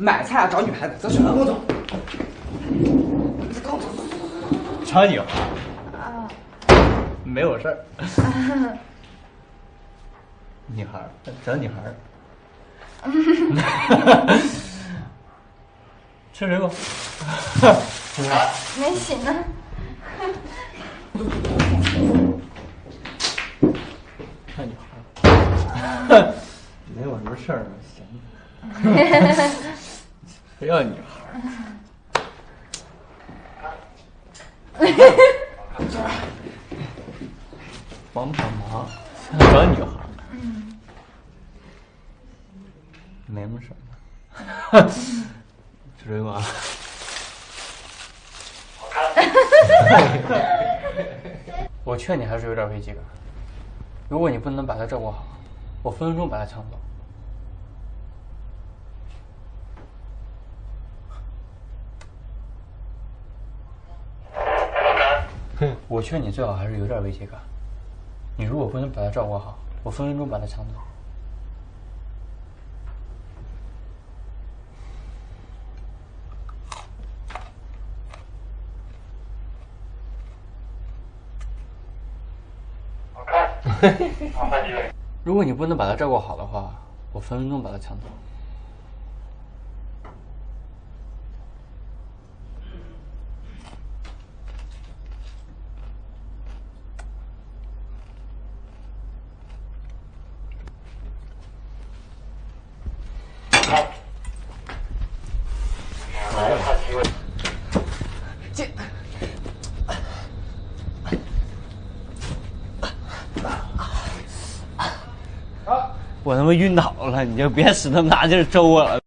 买菜啊找女孩子，走去跟我走。找女孩？没有事儿。女孩，找女孩。吃水果。没醒呢。看女孩。没有什么事儿吗？行。非要女孩。帮帮忙，找女孩。嗯没什么事儿。吃水果。我劝你还是有点危机感。如果你不能把他照顾好，我分分钟把他抢走。我劝你最好还是有点危机感。你如果不能把他照顾好，我分分钟把他抢走。如果你不能把他照顾好的话，我分分钟把他抢走。我他妈晕倒了，你就别使那么大劲儿周我了。